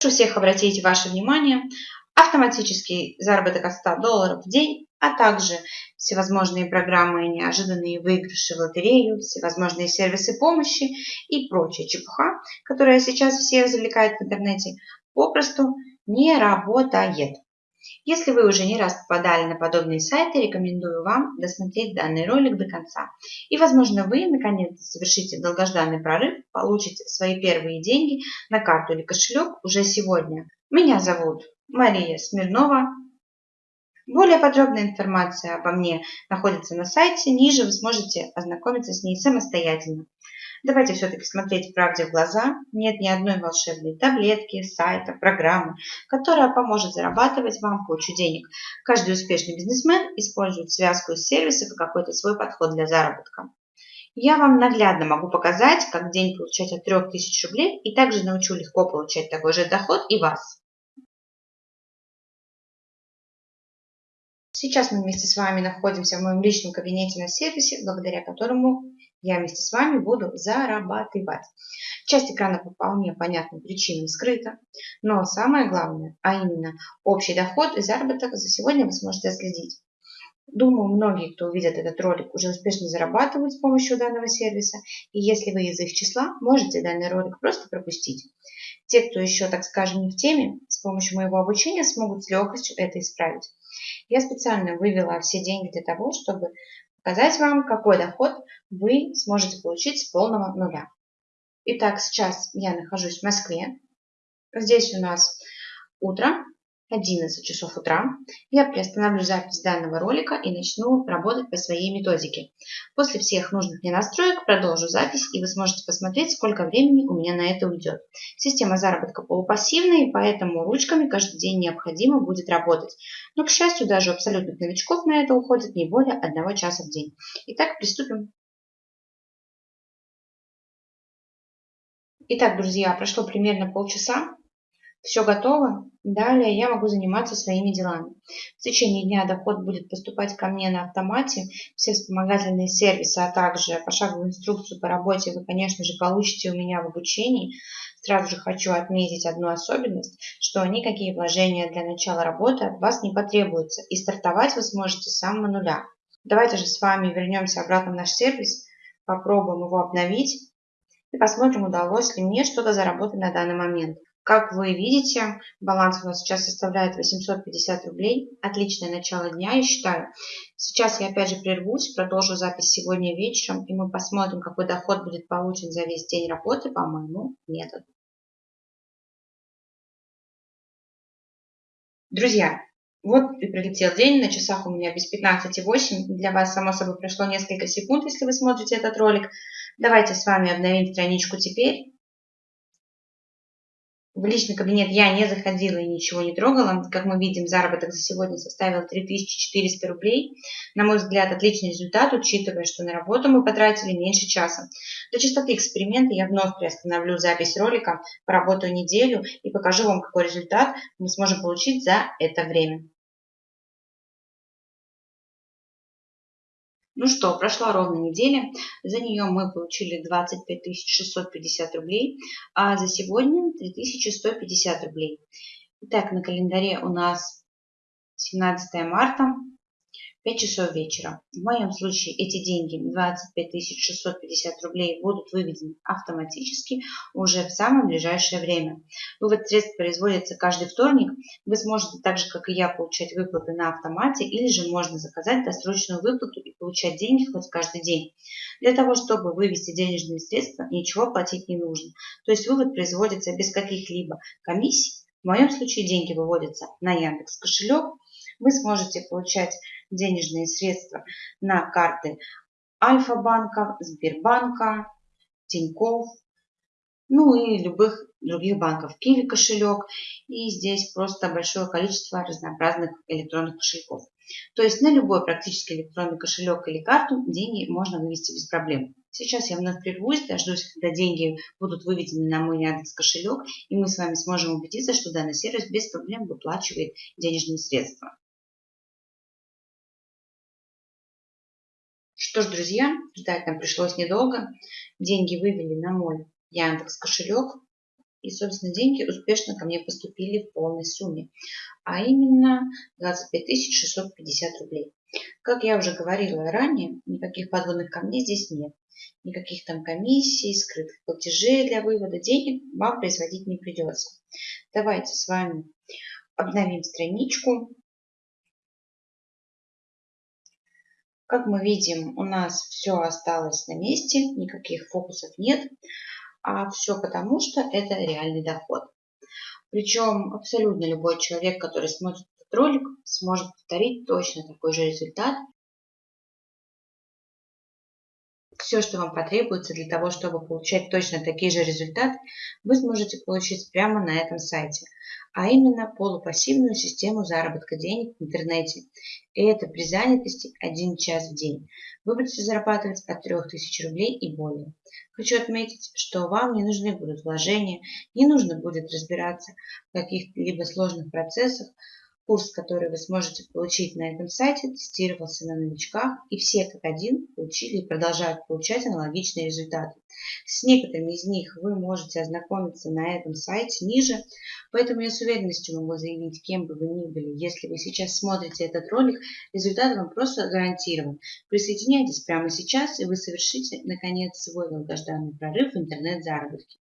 Прошу всех обратить ваше внимание автоматический заработок от 100 долларов в день, а также всевозможные программы и неожиданные выигрыши в лотерею, всевозможные сервисы помощи и прочая чепуха, которая сейчас всех завлекает в интернете, попросту не работает. Если вы уже не раз попадали на подобные сайты, рекомендую вам досмотреть данный ролик до конца. И, возможно, вы наконец-то совершите долгожданный прорыв, получите свои первые деньги на карту или кошелек уже сегодня. Меня зовут Мария Смирнова. Более подробная информация обо мне находится на сайте. Ниже вы сможете ознакомиться с ней самостоятельно. Давайте все-таки смотреть правде в глаза. Нет ни одной волшебной таблетки, сайта, программы, которая поможет зарабатывать вам кучу денег. Каждый успешный бизнесмен использует связку из сервисов и какой-то свой подход для заработка. Я вам наглядно могу показать, как день получать от 3000 рублей и также научу легко получать такой же доход и вас. Сейчас мы вместе с вами находимся в моем личном кабинете на сервисе, благодаря которому я вместе с вами буду зарабатывать. Часть экрана по вполне понятным причинам скрыта, но самое главное, а именно общий доход и заработок за сегодня вы сможете отследить. Думаю, многие, кто увидит этот ролик, уже успешно зарабатывают с помощью данного сервиса, и если вы из их числа, можете данный ролик просто пропустить. Те, кто еще, так скажем, не в теме, с помощью моего обучения смогут с легкостью это исправить. Я специально вывела все деньги для того, чтобы показать вам, какой доход вы сможете получить с полного нуля. Итак, сейчас я нахожусь в Москве. Здесь у нас утро, 11 часов утра. Я приостановлю запись данного ролика и начну работать по своей методике. После всех нужных мне настроек продолжу запись и вы сможете посмотреть, сколько времени у меня на это уйдет. Система заработка полупассивная, поэтому ручками каждый день необходимо будет работать. Но, к счастью, даже абсолютных новичков на это уходит не более одного часа в день. Итак, приступим. Итак, друзья, прошло примерно полчаса. Все готово. Далее я могу заниматься своими делами. В течение дня доход будет поступать ко мне на автомате. Все вспомогательные сервисы, а также пошаговую инструкцию по работе вы, конечно же, получите у меня в обучении. Сразу же хочу отметить одну особенность, что никакие вложения для начала работы от вас не потребуются. И стартовать вы сможете с самого нуля. Давайте же с вами вернемся обратно в наш сервис, попробуем его обновить и посмотрим, удалось ли мне что-то заработать на данный момент. Как вы видите, баланс у нас сейчас составляет 850 рублей. Отличное начало дня, я считаю. Сейчас я опять же прервусь, продолжу запись сегодня вечером, и мы посмотрим, какой доход будет получен за весь день работы по моему методу. Друзья, вот и прилетел день, на часах у меня без 15,8. Для вас, само собой, прошло несколько секунд, если вы смотрите этот ролик. Давайте с вами обновим страничку теперь. В личный кабинет я не заходила и ничего не трогала. Как мы видим, заработок за сегодня составил 3400 рублей. На мой взгляд, отличный результат, учитывая, что на работу мы потратили меньше часа. Для чистоты эксперимента я вновь приостановлю запись ролика, поработаю неделю и покажу вам, какой результат мы сможем получить за это время. Ну что, прошла ровно неделя, за нее мы получили 25 650 рублей, а за сегодня 3150 рублей. Итак, на календаре у нас 17 марта, 5 часов вечера. В моем случае эти деньги, 25 650 рублей, будут выведены автоматически уже в самое ближайшее время. Вывод средств производится каждый вторник. Вы сможете так же, как и я, получать выплаты на автомате или же можно заказать досрочную выплату и получать деньги хоть каждый день. Для того, чтобы вывести денежные средства, ничего платить не нужно. То есть вывод производится без каких-либо комиссий. В моем случае деньги выводятся на Яндекс кошелек. Вы сможете получать денежные средства на карты Альфа-банка, Сбербанка, Тинькофф, ну и любых других банков. Киви кошелек. И здесь просто большое количество разнообразных электронных кошельков. То есть на любой практически электронный кошелек или карту деньги можно вывести без проблем. Сейчас я вновь прервусь, дождусь, когда деньги будут выведены на мой Яндекс кошелек, и мы с вами сможем убедиться, что данный сервис без проблем выплачивает денежные средства. Что ж, друзья, ждать нам пришлось недолго. Деньги вывели на мой Яндекс кошелек. И, собственно, деньги успешно ко мне поступили в полной сумме, а именно 25 650 рублей. Как я уже говорила ранее, никаких подводных камней здесь нет. Никаких там комиссий, скрытых платежей для вывода денег вам производить не придется. Давайте с вами обновим страничку. Как мы видим, у нас все осталось на месте, никаких фокусов нет, а все потому, что это реальный доход. Причем абсолютно любой человек, который смотрит этот ролик, сможет повторить точно такой же результат. Все, что вам потребуется для того, чтобы получать точно такие же результаты, вы сможете получить прямо на этом сайте – а именно полупассивную систему заработка денег в интернете. И это при занятости 1 час в день. Вы будете зарабатывать от 3000 рублей и более. Хочу отметить, что вам не нужны будут вложения, не нужно будет разбираться в каких-либо сложных процессах, Курс, который вы сможете получить на этом сайте, тестировался на новичках, и все как один получили и продолжают получать аналогичные результаты. С некоторыми из них вы можете ознакомиться на этом сайте ниже, поэтому я с уверенностью могу заявить, кем бы вы ни были, если вы сейчас смотрите этот ролик, результат вам просто гарантирован. Присоединяйтесь прямо сейчас, и вы совершите, наконец, свой долгожданный прорыв в интернет-заработке.